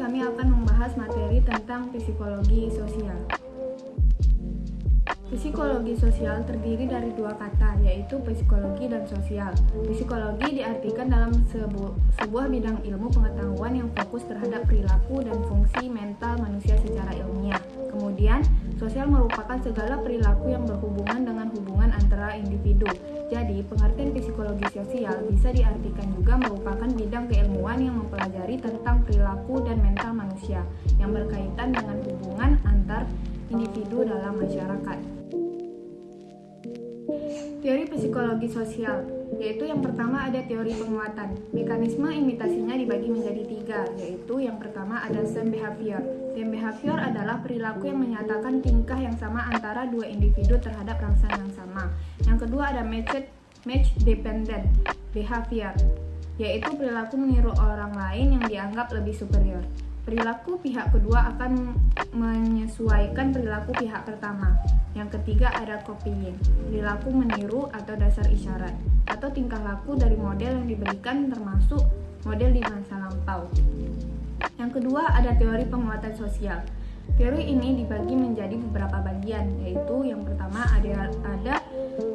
kami akan membahas materi tentang psikologi sosial. Psikologi sosial terdiri dari dua kata, yaitu psikologi dan sosial. Psikologi diartikan dalam sebu sebuah bidang ilmu pengetahuan yang fokus terhadap perilaku dan fungsi mental manusia secara ilmiah. Kemudian, sosial merupakan segala perilaku yang berhubungan dengan hubungan antara individu. Jadi, pengertian psikologi sosial bisa diartikan juga merupakan bidang keilmuan yang mempelajari tentang perilaku dan mental manusia yang berkaitan dengan hubungan antar individu dalam masyarakat. Teori psikologi sosial, yaitu yang pertama ada teori penguatan. Mekanisme imitasinya dibagi menjadi tiga, yaitu yang pertama ada same behavior. Behavior adalah perilaku yang menyatakan tingkah yang sama antara dua individu terhadap rangsangan yang sama. Yang kedua ada match, match dependent behavior, yaitu perilaku meniru orang lain yang dianggap lebih superior. Perilaku pihak kedua akan menyesuaikan perilaku pihak pertama. Yang ketiga ada copying, perilaku meniru atau dasar isyarat, atau tingkah laku dari model yang diberikan termasuk model di masa lampau. Yang kedua ada teori penguatan sosial. Teori ini dibagi menjadi beberapa bagian, yaitu yang pertama ada, ada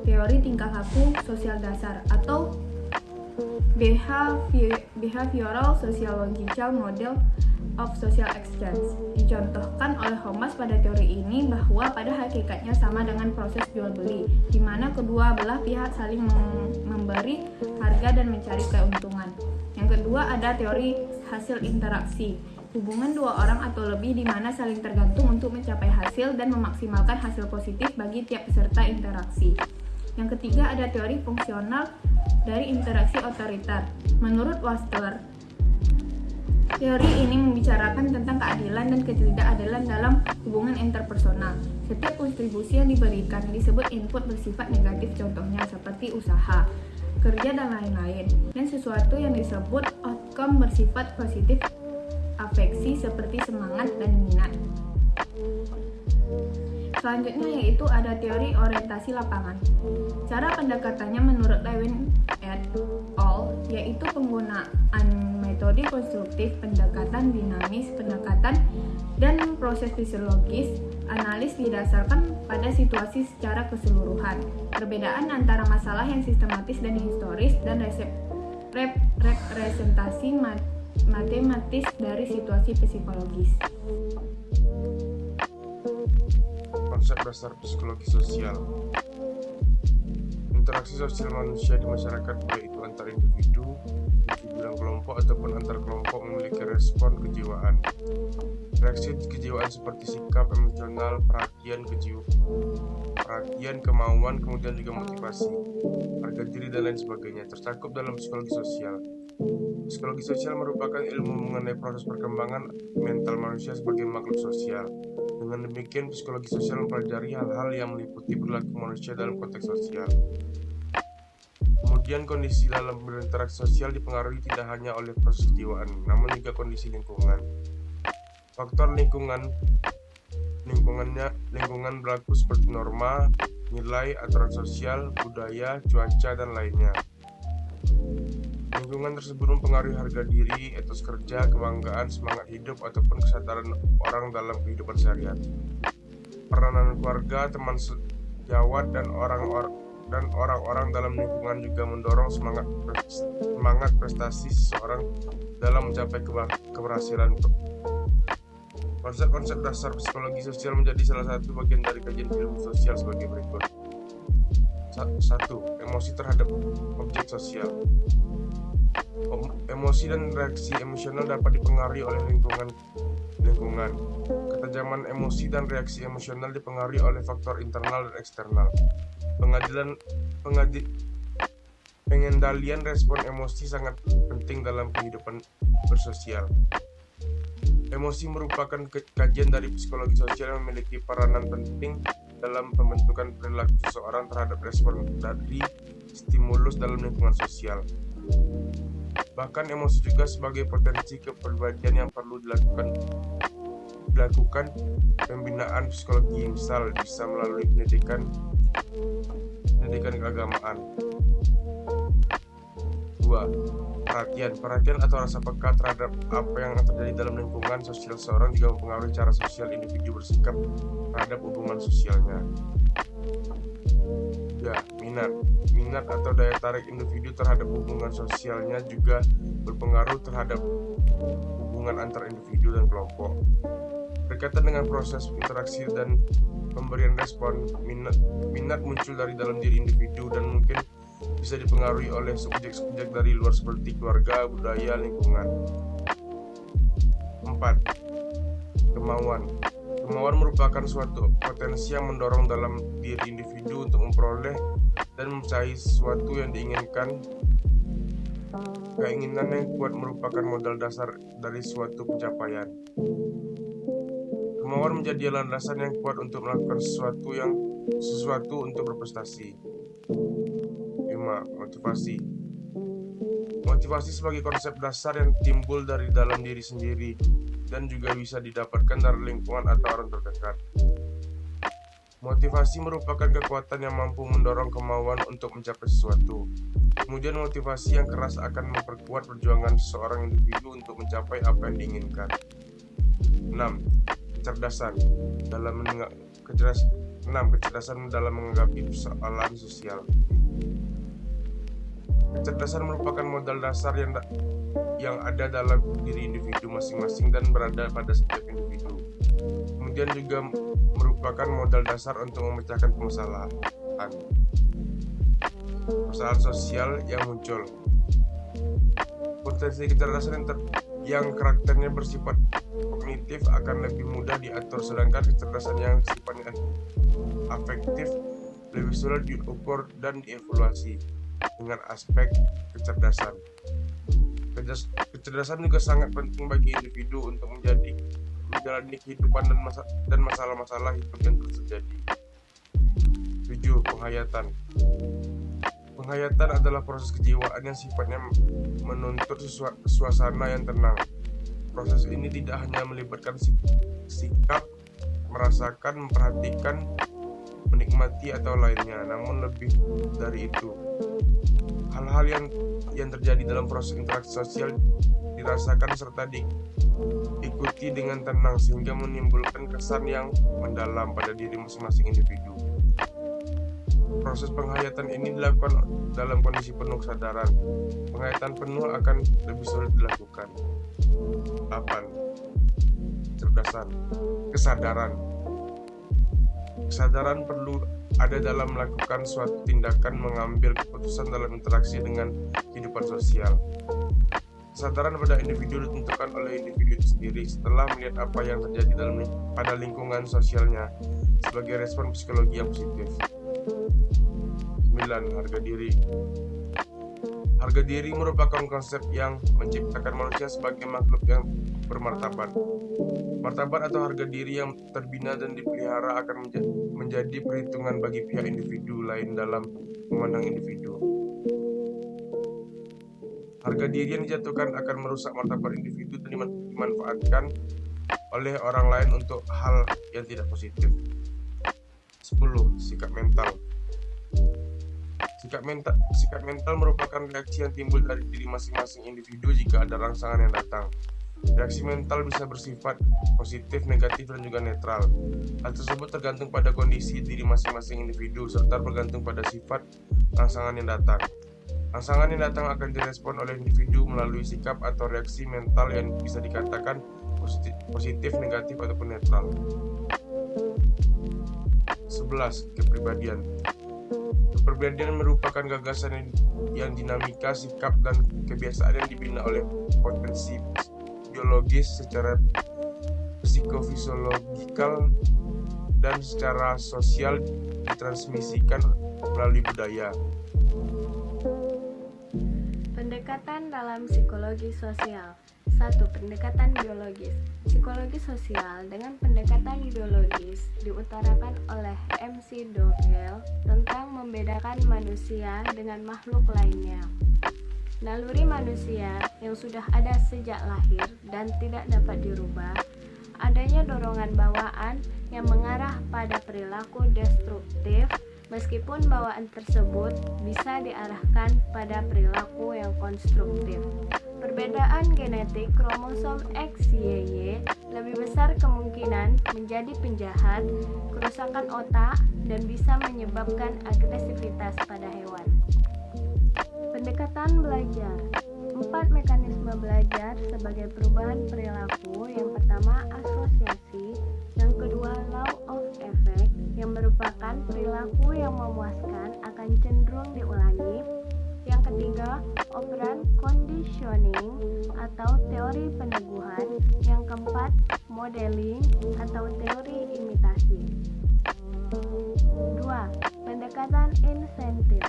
teori tingkah laku sosial dasar atau behavioral sociological model of Social Exchange. Dicontohkan oleh Homas pada teori ini bahwa pada hakikatnya sama dengan proses jual beli, di mana kedua belah pihak saling memberi harga dan mencari keuntungan. Yang kedua ada teori hasil interaksi. Hubungan dua orang atau lebih di mana saling tergantung untuk mencapai hasil dan memaksimalkan hasil positif bagi tiap peserta interaksi. Yang ketiga ada teori fungsional dari interaksi otoriter. Menurut Wastler, Teori ini membicarakan tentang keadilan dan ketidakadilan dalam hubungan interpersonal. Setiap kontribusi yang diberikan disebut input bersifat negatif contohnya seperti usaha, kerja dan lain-lain. Dan sesuatu yang disebut outcome bersifat positif afeksi seperti semangat dan minat. Selanjutnya yaitu ada teori orientasi lapangan. Cara pendekatannya menurut Lewin et al. yaitu penggunaan metode konstruktif, pendekatan dinamis, pendekatan dan proses fisiologis, analis didasarkan pada situasi secara keseluruhan. Perbedaan antara masalah yang sistematis dan historis dan resep, rep, representasi mat, matematis dari situasi psikologis. Konsep dasar psikologi sosial Interaksi sosial manusia di masyarakat baik itu antar individu, dan kelompok ataupun antar kelompok memiliki respon kejiwaan. Reaksi kejiwaan seperti sikap emosional, perhatian, kejiwaan, perhatian, kemauan, kemudian juga motivasi, harga diri dan lain sebagainya tercakup dalam psikologi sosial. Psikologi sosial merupakan ilmu mengenai proses perkembangan mental manusia sebagai makhluk sosial. Dengan demikian, psikologi sosial mempelajari hal-hal yang meliputi perilaku manusia dalam konteks sosial. Kemudian kondisi dalam berinteraksi sosial dipengaruhi tidak hanya oleh proses kejiwaan, namun juga kondisi lingkungan. Faktor lingkungan lingkungannya lingkungan berlaku seperti norma, nilai, aturan sosial, budaya, cuaca, dan lainnya. Lingkungan tersebut mempengaruhi harga diri, etos kerja, kebanggaan, semangat hidup, ataupun kesadaran orang dalam kehidupan sehari-hari. Peranan keluarga, teman sejawat, dan orang-orang dan orang-orang dalam lingkungan juga mendorong semangat semangat prestasi seseorang dalam mencapai keberhasilan. Konsep-konsep dasar psikologi sosial menjadi salah satu bagian dari kajian ilmu sosial sebagai berikut. Satu, emosi terhadap objek sosial. Emosi dan reaksi emosional dapat dipengaruhi oleh lingkungan lingkungan. Ketajaman emosi dan reaksi emosional dipengaruhi oleh faktor internal dan eksternal. Pengadilan pengadi, pengendalian respon emosi sangat penting dalam kehidupan bersosial. Emosi merupakan kajian dari psikologi sosial yang memiliki peranan penting dalam pembentukan perilaku seseorang terhadap respon dari stimulus dalam lingkungan sosial. Bahkan emosi juga sebagai potensi kepribadian yang perlu dilakukan dilakukan pembinaan psikologi misal bisa melalui pendidikan pendidikan keagamaan Dua, perhatian. Perhatian atau rasa peka terhadap apa yang terjadi dalam lingkungan sosial seorang juga mempengaruhi cara sosial individu bersikap terhadap hubungan sosialnya. Minat. Minat atau daya tarik individu terhadap hubungan sosialnya juga berpengaruh terhadap hubungan antar individu dan kelompok. Berkaitan dengan proses interaksi dan pemberian respon, minat, minat muncul dari dalam diri individu dan mungkin bisa dipengaruhi oleh subjek-subjek dari luar seperti keluarga, budaya, lingkungan. 4. Kemauan Kemauan merupakan suatu potensi yang mendorong dalam diri individu untuk memperoleh dan mencari sesuatu yang diinginkan. Keinginan yang kuat merupakan modal dasar dari suatu pencapaian. Kemauan menjadi landasan yang kuat untuk melakukan sesuatu yang sesuatu untuk berprestasi. 5. Motivasi Motivasi sebagai konsep dasar yang timbul dari dalam diri sendiri dan juga bisa didapatkan dari lingkungan atau orang terdekat. Motivasi merupakan kekuatan yang mampu mendorong kemauan untuk mencapai sesuatu. Kemudian motivasi yang keras akan memperkuat perjuangan seorang individu untuk mencapai apa yang diinginkan. 6 kecerdasan dalam menengah kecerdas 6 kecerdasan dalam persoalan sosial kecerdasan merupakan modal dasar yang yang ada dalam diri individu masing-masing dan berada pada setiap individu kemudian juga merupakan modal dasar untuk memecahkan permasalahan permasalahan sosial yang muncul potensi kecerdasan yang, ter, yang karakternya bersifat kognitif akan lebih mudah diatur sedangkan kecerdasan yang sifatnya afektif lebih sulit diukur dan dievaluasi dengan aspek kecerdasan. Kecerdasan juga sangat penting bagi individu untuk menjadi menjalani kehidupan dan masa, dan masalah-masalah hidup yang terjadi. 7. Penghayatan Penghayatan adalah proses kejiwaan yang sifatnya menuntut suasana yang tenang, Proses ini tidak hanya melibatkan sikap, merasakan, memperhatikan, menikmati atau lainnya, namun lebih dari itu. Hal-hal yang yang terjadi dalam proses interaksi sosial dirasakan serta diikuti dengan tenang sehingga menimbulkan kesan yang mendalam pada diri masing-masing individu. Proses penghayatan ini dilakukan dalam kondisi penuh kesadaran. Penghayatan penuh akan lebih sulit dilakukan. 8. Cerdasan Kesadaran Kesadaran perlu ada dalam melakukan suatu tindakan mengambil keputusan dalam interaksi dengan kehidupan sosial. Kesadaran pada individu ditentukan oleh individu itu sendiri setelah melihat apa yang terjadi dalam pada lingkungan sosialnya sebagai respon psikologi yang positif. 9. Harga diri Harga diri merupakan konsep yang menciptakan manusia sebagai makhluk yang bermartabat. Martabat atau harga diri yang terbina dan dipelihara akan menjadi perhitungan bagi pihak individu lain dalam memandang individu. Harga diri yang dijatuhkan akan merusak martabat individu dan dimanfaatkan oleh orang lain untuk hal yang tidak positif. 10. Sikap mental Sikap mental, sikap mental merupakan reaksi yang timbul dari diri masing-masing individu jika ada rangsangan yang datang. Reaksi mental bisa bersifat positif, negatif, dan juga netral. Hal tersebut tergantung pada kondisi diri masing-masing individu serta bergantung pada sifat rangsangan yang datang. Rangsangan yang datang akan direspon oleh individu melalui sikap atau reaksi mental yang bisa dikatakan positif, positif negatif, ataupun netral. 11. Kepribadian Kepribadian merupakan gagasan yang dinamika, sikap, dan kebiasaan yang dibina oleh potensi biologis secara psikofisiologikal dan secara sosial ditransmisikan melalui budaya. Pendekatan dalam psikologi sosial. Satu Pendekatan biologis. Psikologi sosial dengan pendekatan biologis diutarakan oleh MC Dogel tentang membedakan manusia dengan makhluk lainnya. Naluri manusia yang sudah ada sejak lahir dan tidak dapat dirubah, adanya dorongan bawaan yang mengarah pada perilaku destruktif meskipun bawaan tersebut bisa diarahkan pada perilaku yang konstruktif. Perbedaan genetik kromosom XYY lebih besar kemungkinan menjadi penjahat, kerusakan otak, dan bisa menyebabkan agresivitas pada hewan. Pendekatan belajar Empat mekanisme belajar sebagai perubahan perilaku Yang pertama asosiasi perilaku yang memuaskan akan cenderung diulangi. Yang ketiga operan conditioning atau teori peneguhan. Yang keempat modeling atau teori imitasi. Dua, Pendekatan insentif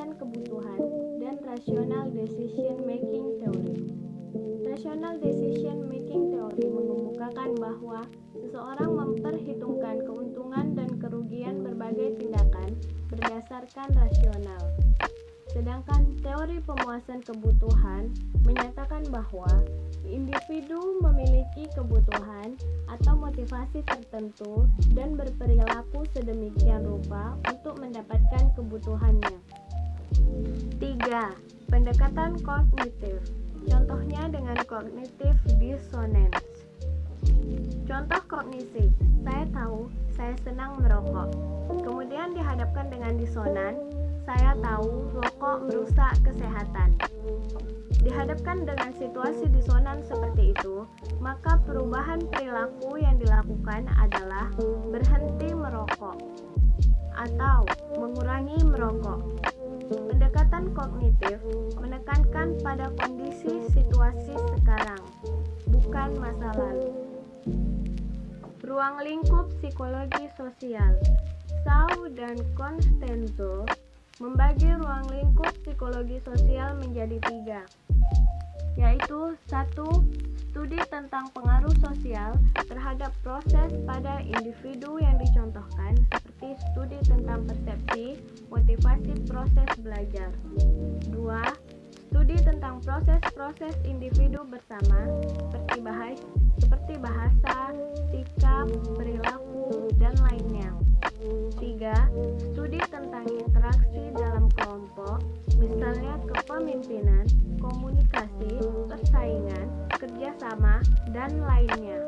pemuasan kebutuhan, dan rational decision making theory. Rational decision making theory mengemukakan bahwa seseorang memperhitungkan keuntungan dan kerugian berbagai tindakan berdasarkan rasional. Sedangkan teori pemuasan kebutuhan menyatakan bahwa individu memiliki kebutuhan atau motivasi tertentu dan berperilaku sedemikian rupa untuk mendapatkan kebutuhannya. 3. Pendekatan kognitif. Contohnya dengan kognitif dissonance. Contoh kognisi, saya tahu saya senang merokok. Kemudian dihadapkan dengan disonan, saya tahu rokok merusak kesehatan. Dihadapkan dengan situasi disonan seperti itu, maka perubahan perilaku yang dilakukan adalah berhenti merokok atau mengurangi merokok. Pendekatan kognitif menekankan pada kondisi situasi sekarang, bukan masa lalu. Ruang lingkup psikologi sosial Sau dan Constanzo membagi ruang lingkup psikologi sosial menjadi tiga, yaitu satu studi tentang pengaruh sosial terhadap proses pada individu yang dicontohkan seperti studi tentang persepsi, motivasi proses belajar. Dua, studi tentang proses-proses individu bersama seperti bahasa, seperti bahasa, sikap, perilaku, dan lainnya. 3. Studi tentang interaksi dalam dan lainnya.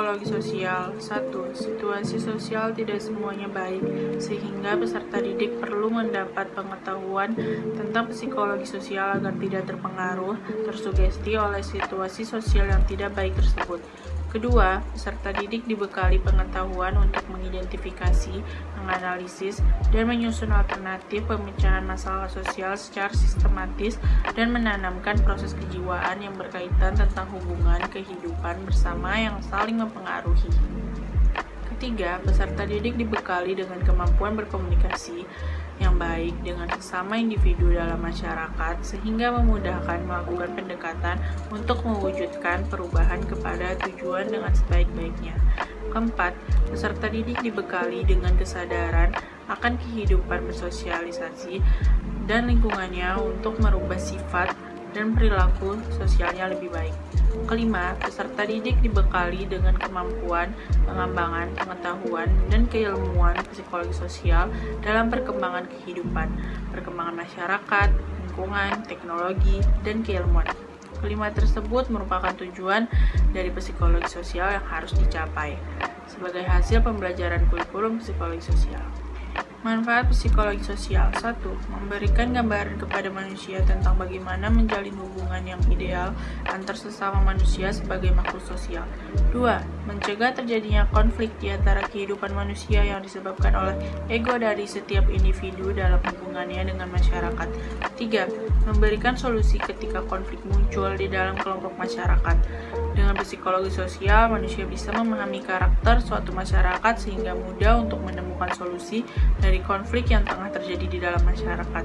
Psikologi sosial 1. Situasi sosial tidak semuanya baik, sehingga peserta didik perlu mendapat pengetahuan tentang psikologi sosial agar tidak terpengaruh, tersugesti oleh situasi sosial yang tidak baik tersebut. Kedua, peserta didik dibekali pengetahuan untuk mengidentifikasi, menganalisis, dan menyusun alternatif pemecahan masalah sosial secara sistematis dan menanamkan proses kejiwaan yang berkaitan tentang hubungan kehidupan bersama yang saling mempengaruhi. Ketiga, peserta didik dibekali dengan kemampuan berkomunikasi yang baik dengan sesama individu dalam masyarakat sehingga memudahkan melakukan pendekatan untuk mewujudkan perubahan kepada tujuan dengan sebaik-baiknya. Keempat, peserta didik dibekali dengan kesadaran akan kehidupan bersosialisasi dan lingkungannya untuk merubah sifat dan perilaku sosialnya lebih baik. Kelima, peserta didik dibekali dengan kemampuan pengembangan pengetahuan dan keilmuan psikologi sosial dalam perkembangan kehidupan, perkembangan masyarakat, lingkungan, teknologi, dan keilmuan. Kelima tersebut merupakan tujuan dari psikologi sosial yang harus dicapai sebagai hasil pembelajaran kurikulum psikologi sosial. Manfaat psikologi sosial 1. Memberikan gambaran kepada manusia tentang bagaimana menjalin hubungan yang ideal antar sesama manusia sebagai makhluk sosial 2. Mencegah terjadinya konflik di antara kehidupan manusia yang disebabkan oleh ego dari setiap individu dalam hubungannya dengan masyarakat 3. Memberikan solusi ketika konflik muncul di dalam kelompok masyarakat dengan psikologi sosial, manusia bisa memahami karakter suatu masyarakat sehingga mudah untuk menemukan solusi dari konflik yang tengah terjadi di dalam masyarakat.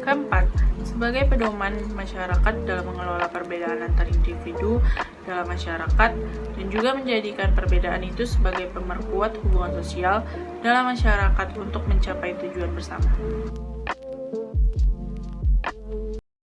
Keempat, sebagai pedoman masyarakat dalam mengelola perbedaan antar individu dalam masyarakat dan juga menjadikan perbedaan itu sebagai pemerkuat hubungan sosial dalam masyarakat untuk mencapai tujuan bersama.